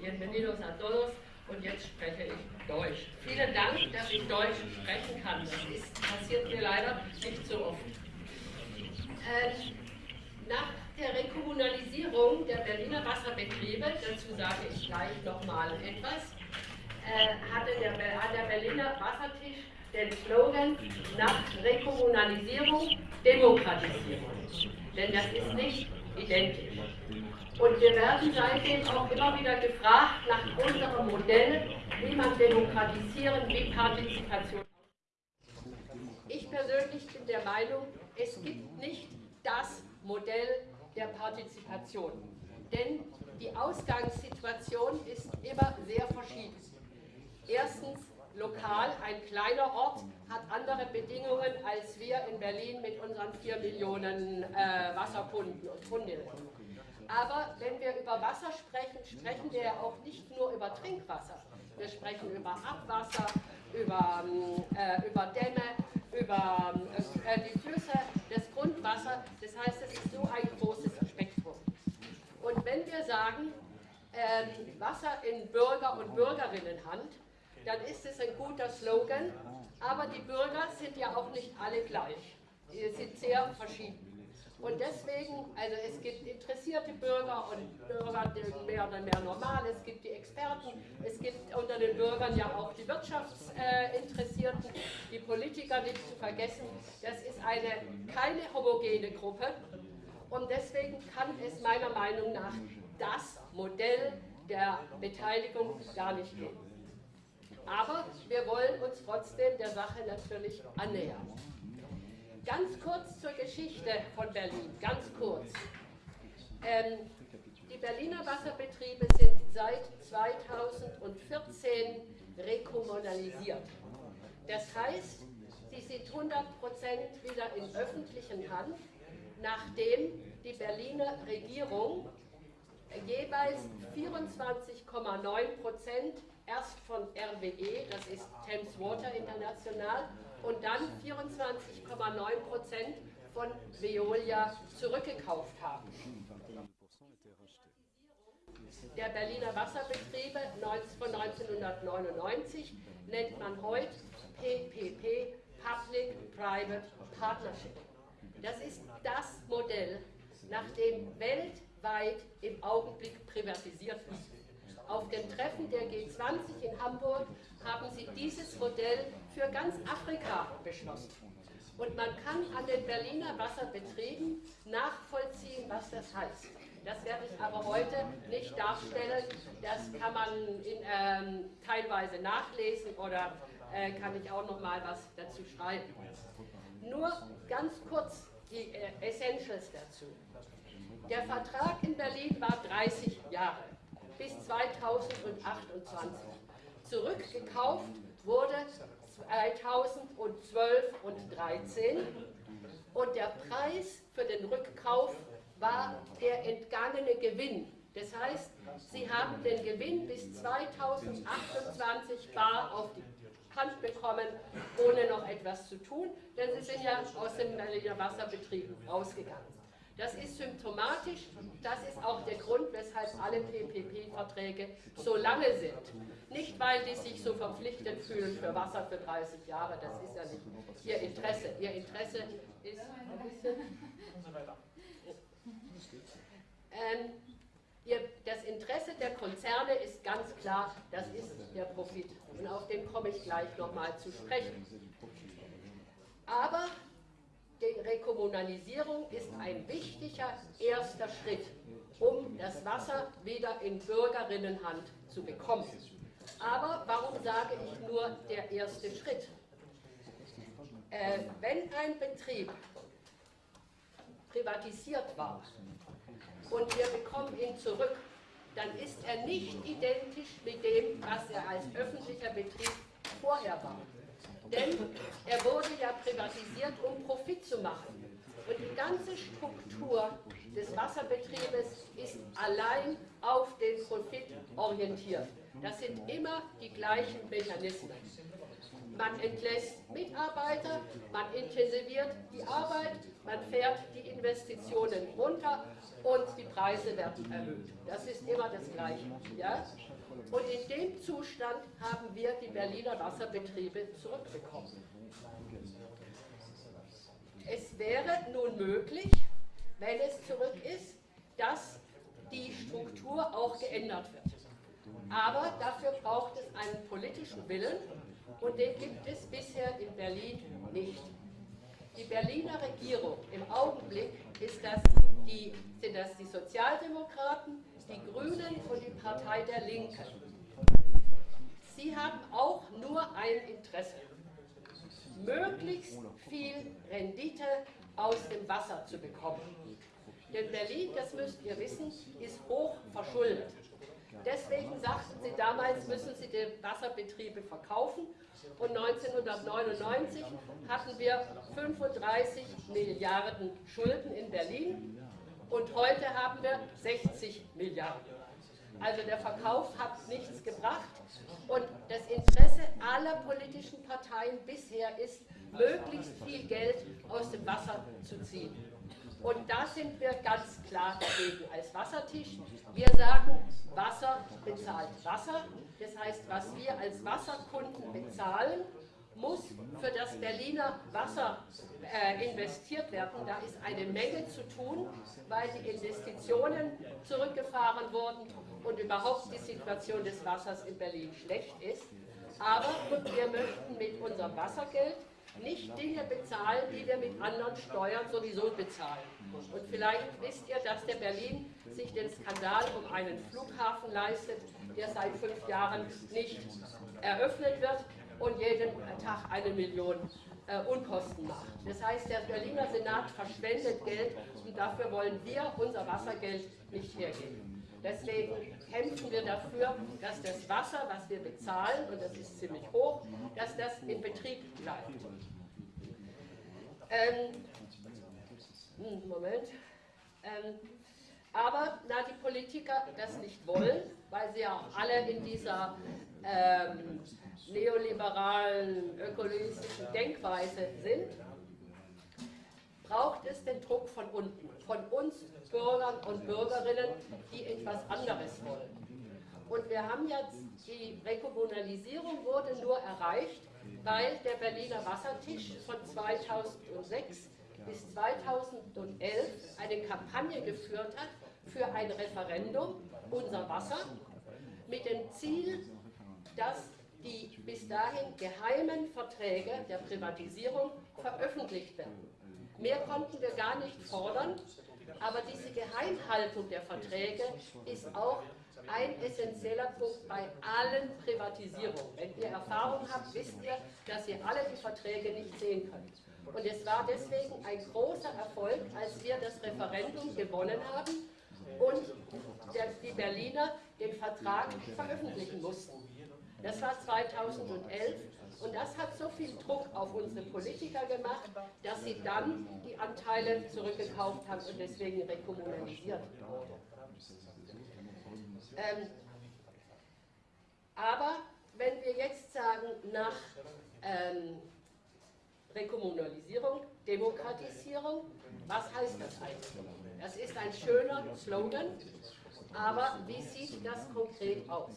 bienvenidos a todos. Und jetzt spreche ich Deutsch. Vielen Dank, dass ich Deutsch sprechen kann. Das ist, passiert mir leider nicht so oft. Äh, nach der Rekommunalisierung der Berliner Wasserbetriebe, dazu sage ich gleich nochmal etwas, äh, hatte der, der Berliner Wassertisch den Slogan nach Rekommunalisierung Demokratisierung. Denn das ist nicht identisch. Und wir werden seitdem auch immer wieder gefragt nach unserem Modell, wie man demokratisieren, wie Partizipation. Ich persönlich bin der Meinung, es gibt nicht das Modell der Partizipation. Denn die Ausgangssituation ist immer sehr verschieden. Erstens, lokal, ein kleiner Ort hat andere Bedingungen als wir in Berlin mit unseren 4 Millionen äh, Wasserkunden und Kundinnen. Aber wenn wir über Wasser sprechen, sprechen wir ja auch nicht nur über Trinkwasser. Wir sprechen über Abwasser, über, äh, über Dämme, über äh, die Flüsse, das Grundwasser. Das heißt, es ist so ein großes Spektrum. Und wenn wir sagen, äh, Wasser in Bürger- und Bürgerinnenhand, dann ist es ein guter Slogan, aber die Bürger sind ja auch nicht alle gleich. Sie sind sehr verschieden. Und deswegen, also es gibt interessierte Bürger und Bürger, die mehr oder mehr normal, es gibt die Experten, es gibt unter den Bürgern ja auch die Wirtschaftsinteressierten, die Politiker nicht zu vergessen. Das ist eine keine homogene Gruppe und deswegen kann es meiner Meinung nach das Modell der Beteiligung gar nicht geben. Aber wir wollen uns trotzdem der Sache natürlich annähern. Ganz kurz zur Geschichte von Berlin, ganz kurz. Ähm, die Berliner Wasserbetriebe sind seit 2014 rekommunalisiert. Das heißt, sie sind 100% wieder in öffentlichen Hand, nachdem die Berliner Regierung jeweils 24,9 erst von RWE, das ist Thames Water International, und dann 24,9 Prozent von Veolia zurückgekauft haben. Der Berliner Wasserbetriebe von 1999 nennt man heute PPP, Public-Private Partnership. Das ist das Modell, nach dem weltweit im Augenblick privatisiert wird. Auf dem Treffen der G20 in Hamburg haben sie dieses Modell für ganz Afrika beschlossen. Und man kann an den Berliner Wasserbetrieben nachvollziehen, was das heißt. Das werde ich aber heute nicht darstellen. Das kann man in, ähm, teilweise nachlesen oder äh, kann ich auch noch mal was dazu schreiben. Nur ganz kurz die äh, Essentials dazu. Der Vertrag in Berlin war 30 Jahre bis 2028. Zurückgekauft wurde 2012 und 2013 und der Preis für den Rückkauf war der entgangene Gewinn. Das heißt, Sie haben den Gewinn bis 2028 bar auf die Hand bekommen, ohne noch etwas zu tun, denn Sie sind ja aus dem Wasserbetrieb rausgegangen. Das ist symptomatisch, das ist auch der Grund, weshalb alle PPP-Verträge so lange sind. Nicht, weil die sich so verpflichtet fühlen für Wasser für 30 Jahre, das ist ja nicht ihr Interesse. Ihr Interesse ist. Ähm, das Interesse der Konzerne ist ganz klar, das ist der Profit. Und auf den komme ich gleich nochmal zu sprechen. Aber die Rekommunalisierung ist ein wichtiger erster Schritt, um das Wasser wieder in Bürgerinnenhand zu bekommen. Aber warum sage ich nur der erste Schritt? Äh, wenn ein Betrieb privatisiert war und wir bekommen ihn zurück, dann ist er nicht identisch mit dem, was er als öffentlicher Betrieb vorher war. Denn er wurde ja privatisiert, um Profit zu machen. Und die ganze Struktur des Wasserbetriebes ist allein auf den Profit orientiert. Das sind immer die gleichen Mechanismen. Man entlässt Mitarbeiter, man intensiviert die Arbeit man fährt die Investitionen runter und die Preise werden erhöht. Das ist immer das Gleiche. Ja? Und in dem Zustand haben wir die Berliner Wasserbetriebe zurückbekommen. Es wäre nun möglich, wenn es zurück ist, dass die Struktur auch geändert wird. Aber dafür braucht es einen politischen Willen und den gibt es bisher in Berlin nicht. Die Berliner Regierung im Augenblick ist das die, sind das die Sozialdemokraten, die Grünen und die Partei der Linken. Sie haben auch nur ein Interesse, möglichst viel Rendite aus dem Wasser zu bekommen. Denn Berlin, das müsst ihr wissen, ist hoch verschuldet. Deswegen sagten sie damals, müssen sie die Wasserbetriebe verkaufen. Und 1999 hatten wir 35 Milliarden Schulden in Berlin und heute haben wir 60 Milliarden. Also der Verkauf hat nichts gebracht und das Interesse aller politischen Parteien bisher ist, möglichst viel Geld aus dem Wasser zu ziehen. Und da sind wir ganz klar dagegen als Wassertisch. Wir sagen, Wasser bezahlt Wasser. Das heißt, was wir als Wasserkunden bezahlen, muss für das Berliner Wasser äh, investiert werden. Da ist eine Menge zu tun, weil die Investitionen zurückgefahren wurden und überhaupt die Situation des Wassers in Berlin schlecht ist. Aber wir möchten mit unserem Wassergeld nicht Dinge bezahlen, die wir mit anderen Steuern sowieso bezahlen. Und vielleicht wisst ihr, dass der Berlin sich den Skandal um einen Flughafen leistet, der seit fünf Jahren nicht eröffnet wird und jeden Tag eine Million äh, Unkosten macht. Das heißt, der Berliner Senat verschwendet Geld und dafür wollen wir unser Wassergeld nicht hergeben. Deswegen kämpfen wir dafür, dass das Wasser, was wir bezahlen, und das ist ziemlich hoch, dass das in Betrieb bleibt. Ähm, hm, Moment. Ähm, aber da die Politiker das nicht wollen, weil sie ja alle in dieser ähm, neoliberalen, ökologistischen Denkweise sind, braucht es den Druck von unten, von uns Bürgern und Bürgerinnen, die etwas anderes wollen. Und wir haben jetzt, die Rekommunalisierung wurde nur erreicht, weil der Berliner Wassertisch von 2006 bis 2011 eine Kampagne geführt hat für ein Referendum, unser Wasser, mit dem Ziel, dass die bis dahin geheimen Verträge der Privatisierung veröffentlicht werden. Mehr konnten wir gar nicht fordern, aber diese Geheimhaltung der Verträge ist auch ein essentieller Punkt bei allen Privatisierungen. Wenn ihr Erfahrung habt, wisst ihr, dass ihr alle die Verträge nicht sehen könnt. Und es war deswegen ein großer Erfolg, als wir das Referendum gewonnen haben und die Berliner den Vertrag veröffentlichen mussten. Das war 2011 und das hat so viel Druck auf unsere Politiker gemacht, dass sie dann die Anteile zurückgekauft haben und deswegen rekommunalisiert wurde. Ähm, aber wenn wir jetzt sagen, nach ähm, Rekommunalisierung, Demokratisierung, was heißt das eigentlich? Das ist ein schöner Slogan, aber wie sieht das konkret aus?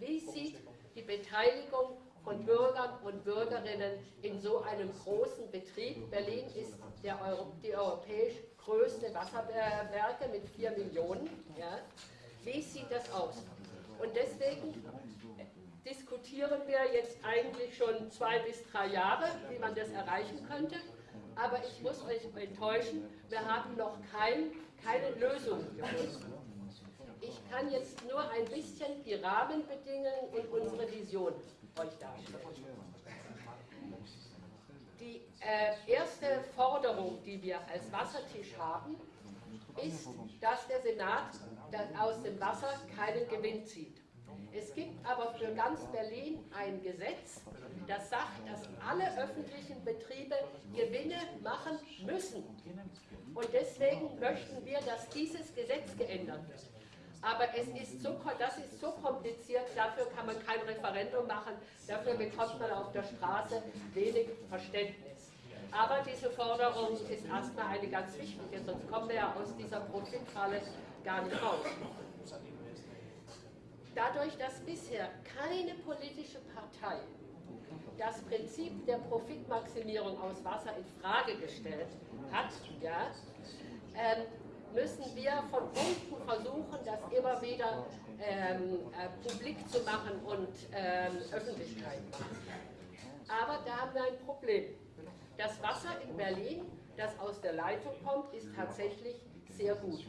Wie sieht die Beteiligung von Bürgern und Bürgerinnen in so einem großen Betrieb. Berlin ist Euro, die europäisch größte Wasserwerke mit 4 Millionen. Ja. Wie sieht das aus? Und deswegen diskutieren wir jetzt eigentlich schon zwei bis drei Jahre, wie man das erreichen könnte. Aber ich muss euch enttäuschen, wir haben noch kein, keine Lösung gefunden. Ich kann jetzt nur ein bisschen die Rahmenbedingungen und unsere Vision euch darstellen. Die äh, erste Forderung, die wir als Wassertisch haben, ist, dass der Senat aus dem Wasser keinen Gewinn zieht. Es gibt aber für ganz Berlin ein Gesetz, das sagt, dass alle öffentlichen Betriebe Gewinne machen müssen. Und deswegen möchten wir, dass dieses Gesetz geändert wird. Aber es ist so, das ist so kompliziert, dafür kann man kein Referendum machen, dafür bekommt man auf der Straße wenig Verständnis. Aber diese Forderung ist erstmal eine ganz wichtige, sonst kommen wir ja aus dieser Profitfalle gar nicht raus. Dadurch, dass bisher keine politische Partei das Prinzip der Profitmaximierung aus Wasser in Frage gestellt hat, ja, ähm, müssen wir von unten versuchen, das immer wieder ähm, äh, publik zu machen und ähm, Öffentlichkeit machen. Aber da haben wir ein Problem. Das Wasser in Berlin, das aus der Leitung kommt, ist tatsächlich sehr gut.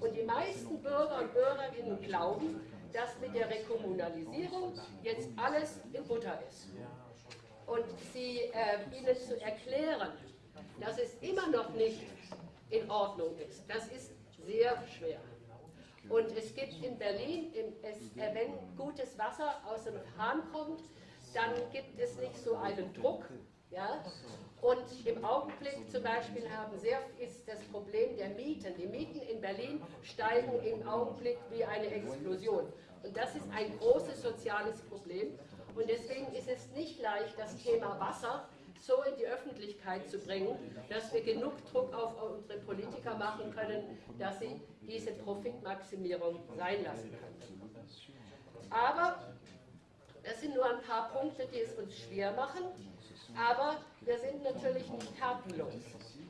Und die meisten Bürger und Bürgerinnen glauben, dass mit der Rekommunalisierung jetzt alles in Butter ist. Und sie äh, ihnen zu erklären, dass es immer noch nicht in Ordnung ist, das ist sehr schwer. Und es gibt in Berlin, äh, wenn gutes Wasser aus dem Hahn kommt, dann gibt es nicht so einen Druck. Ja? Und im Augenblick zum Beispiel haben sehr, ist das Problem der Mieten. Die Mieten in Berlin steigen im Augenblick wie eine Explosion. Und das ist ein großes soziales Problem. Und deswegen ist es nicht leicht, das Thema Wasser so in die Öffentlichkeit zu bringen, dass wir genug Druck auf unsere Politiker machen können, dass sie diese Profitmaximierung sein lassen können. Aber das sind nur ein paar Punkte, die es uns schwer machen, aber wir sind natürlich nicht tatenlos.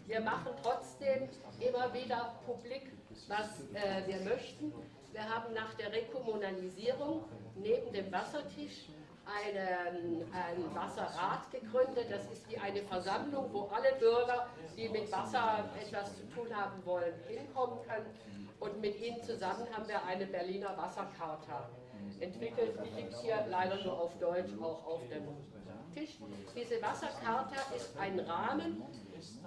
Wir machen trotzdem immer wieder publik, was äh, wir möchten. Wir haben nach der Rekommunalisierung neben dem Wassertisch einen, ein Wasserrat gegründet. Das ist wie eine Versammlung, wo alle Bürger, die mit Wasser etwas zu tun haben wollen, hinkommen können. Und mit ihnen zusammen haben wir eine Berliner Wassercharta entwickelt. Die liegt hier leider nur auf Deutsch, auch auf dem Tisch. Diese Wassercharta ist ein Rahmen,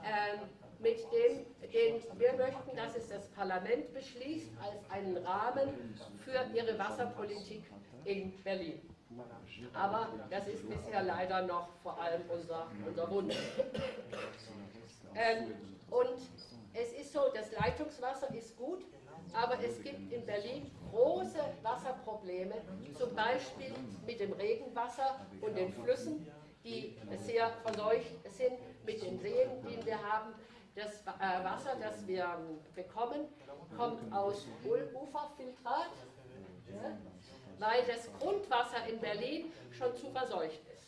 äh, mit dem den wir möchten, dass es das Parlament beschließt als einen Rahmen für ihre Wasserpolitik in Berlin. Aber das ist bisher leider noch vor allem unser, unser Wunsch. Ähm, und es ist so, das Leitungswasser ist gut, aber es gibt in Berlin große Wasserprobleme, zum Beispiel mit dem Regenwasser und den Flüssen, die sehr verseucht sind, mit den Seen, die wir haben. Das äh, Wasser, das wir bekommen, kommt aus Uferfiltrat. Weil das Grundwasser in Berlin schon zu verseucht ist.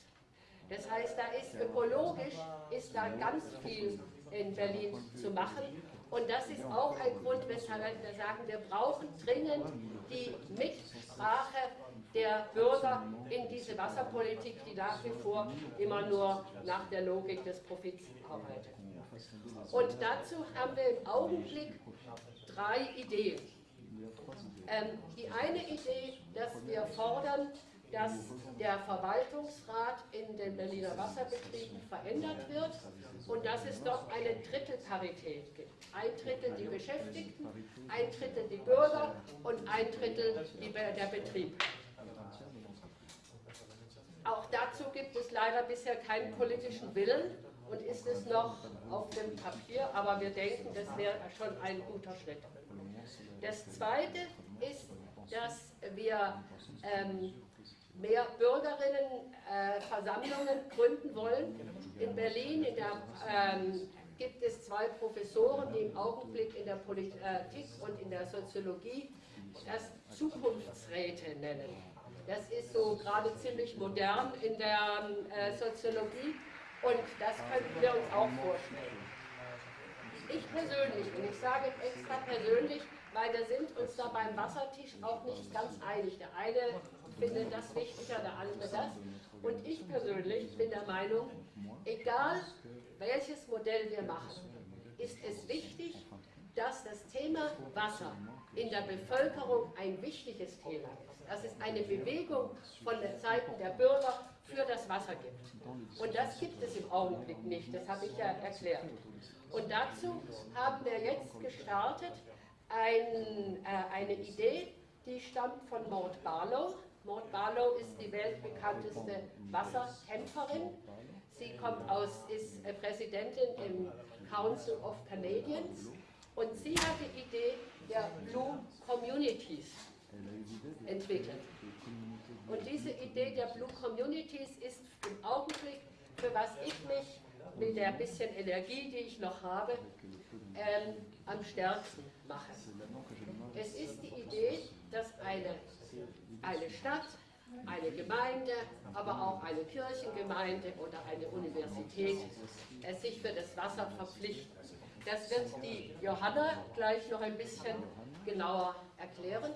Das heißt, da ist ökologisch ist da ganz viel in Berlin zu machen. Und das ist auch ein Grund, weshalb wir sagen, wir brauchen dringend die Mitsprache der Bürger in diese Wasserpolitik, die nach wie vor immer nur nach der Logik des Profits arbeitet. Und dazu haben wir im Augenblick drei Ideen. Ähm, die eine Idee, dass wir fordern, dass der Verwaltungsrat in den Berliner Wasserbetrieben verändert wird und dass es dort eine Drittelparität gibt. Ein Drittel die Beschäftigten, ein Drittel die Bürger und ein Drittel die, der Betrieb. Auch dazu gibt es leider bisher keinen politischen Willen und ist es noch auf dem Papier, aber wir denken, das wäre schon ein guter Schritt. Das Zweite ist, dass wir ähm, mehr Bürgerinnenversammlungen äh, gründen wollen. In Berlin in der, ähm, gibt es zwei Professoren, die im Augenblick in der Politik und in der Soziologie das Zukunftsräte nennen. Das ist so gerade ziemlich modern in der äh, Soziologie und das könnten wir uns auch vorstellen. Ich persönlich, und ich sage extra persönlich, weil wir sind uns da beim Wassertisch auch nicht ganz einig. Der eine findet das wichtiger, der andere das. Und ich persönlich bin der Meinung, egal welches Modell wir machen, ist es wichtig, dass das Thema Wasser in der Bevölkerung ein wichtiges Thema ist. Dass es eine Bewegung von den Seiten der Bürger für das Wasser gibt. Und das gibt es im Augenblick nicht, das habe ich ja erklärt. Und dazu haben wir jetzt gestartet ein, äh, eine Idee, die stammt von Maud Barlow. Maud Barlow ist die weltbekannteste Wasserkämpferin. Sie kommt aus, ist äh, Präsidentin im Council of Canadians und sie hat die Idee der Blue Communities entwickelt. Und diese Idee der Blue Communities ist im Augenblick, für was ich mich mit der bisschen Energie, die ich noch habe, ähm, am stärksten mache. Es ist die Idee, dass eine, eine Stadt, eine Gemeinde, aber auch eine Kirchengemeinde oder eine Universität äh, sich für das Wasser verpflichten. Das wird die Johanna gleich noch ein bisschen genauer erklären.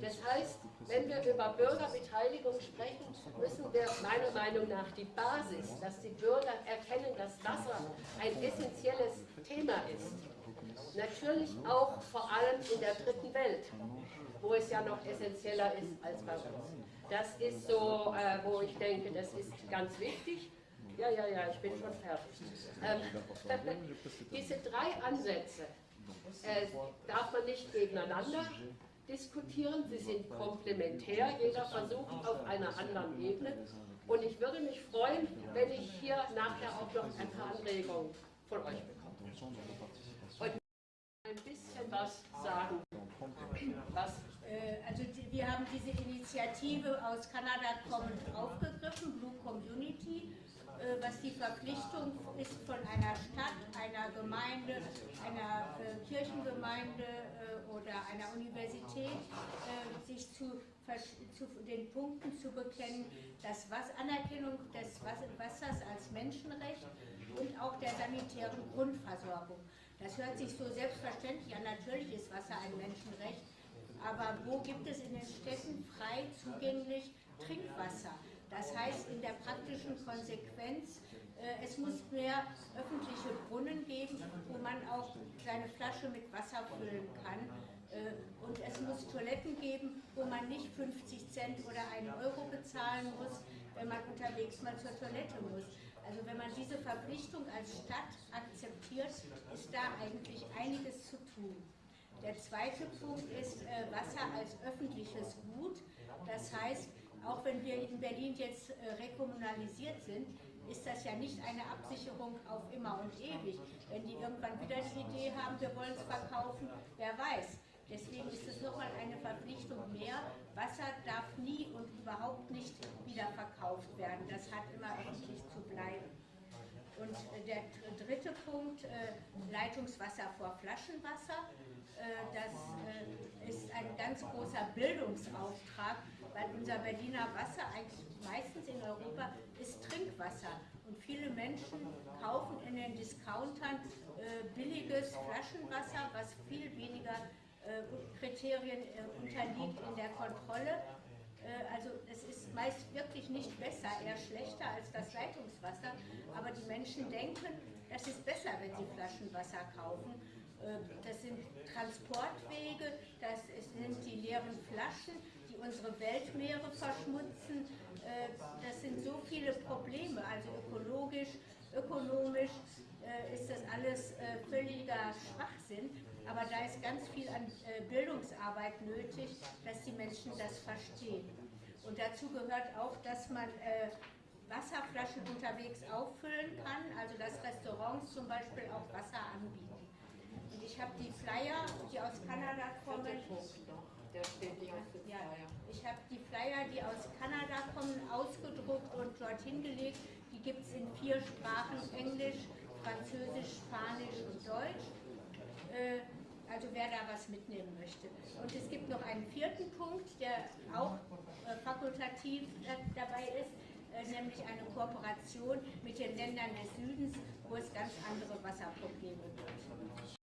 Das heißt, wenn wir über Bürgerbeteiligung sprechen, müssen wir meiner Meinung nach die Basis, dass die Bürger erkennen, dass Wasser ein essentielles Thema ist. Natürlich auch vor allem in der dritten Welt, wo es ja noch essentieller ist als bei uns. Das ist so, äh, wo ich denke, das ist ganz wichtig. Ja, ja, ja, ich bin schon fertig. Ähm, diese drei Ansätze äh, darf man nicht gegeneinander diskutieren, sie sind komplementär, jeder versucht auf einer anderen Ebene. Und ich würde mich freuen, wenn ich hier nachher auch noch ein paar Anregungen von euch bekomme. Und ein bisschen was sagen. Was? Äh, also wir haben diese Initiative aus Kanada kommend aufgegriffen, Blue Community äh, was die Verpflichtung ist von einer Stadt, einer Gemeinde, einer äh, Kirchengemeinde äh, oder einer Universität, sich zu, zu, den Punkten zu bekennen, dass was Anerkennung des Wassers als Menschenrecht und auch der sanitären Grundversorgung. Das hört sich so selbstverständlich an, natürlich ist Wasser ein Menschenrecht, aber wo gibt es in den Städten frei zugänglich Trinkwasser? Das heißt in der praktischen Konsequenz, äh, es muss mehr öffentliche Brunnen geben, wo man auch seine Flasche mit Wasser füllen kann. Äh, und es muss Toiletten geben, wo man nicht 50 Cent oder einen Euro bezahlen muss, wenn man unterwegs mal zur Toilette muss. Also wenn man diese Verpflichtung als Stadt akzeptiert, ist da eigentlich einiges zu tun. Der zweite Punkt ist äh, Wasser als öffentliches Gut. Das heißt, auch wenn wir in Berlin jetzt äh, rekommunalisiert sind, ist das ja nicht eine Absicherung auf immer und ewig. Wenn die irgendwann wieder die Idee haben, wir wollen es verkaufen, wer weiß. Deswegen ist es nochmal eine Verpflichtung mehr. Wasser darf nie und überhaupt nicht wieder verkauft werden. Das hat immer öffentlich zu bleiben. Und äh, der dritte Punkt, äh, Leitungswasser vor Flaschenwasser. Das ist ein ganz großer Bildungsauftrag weil unser Berliner Wasser eigentlich meistens in Europa ist Trinkwasser. Und viele Menschen kaufen in den Discountern äh, billiges Flaschenwasser, was viel weniger äh, Kriterien äh, unterliegt in der Kontrolle. Äh, also es ist meist wirklich nicht besser, eher schlechter als das Leitungswasser. Aber die Menschen denken, das ist besser, wenn sie Flaschenwasser kaufen. Äh, das sind Transportwege, das sind die leeren Flaschen, unsere Weltmeere verschmutzen. Äh, das sind so viele Probleme, also ökologisch, ökonomisch äh, ist das alles äh, völliger Schwachsinn. Aber da ist ganz viel an Bildungsarbeit nötig, dass die Menschen das verstehen. Und dazu gehört auch, dass man Wasserflaschen unterwegs auffüllen kann, also dass Restaurants zum Beispiel auch Wasser anbieten. Und ich habe die Flyer, die aus Kanada kommen, ja, Ich habe die Flyer, die aus Kommen, ausgedruckt und dorthin gelegt. Die gibt es in vier Sprachen, Englisch, Französisch, Spanisch und Deutsch. Äh, also wer da was mitnehmen möchte. Und es gibt noch einen vierten Punkt, der auch äh, fakultativ äh, dabei ist, äh, nämlich eine Kooperation mit den Ländern des Südens, wo es ganz andere Wasserprobleme gibt.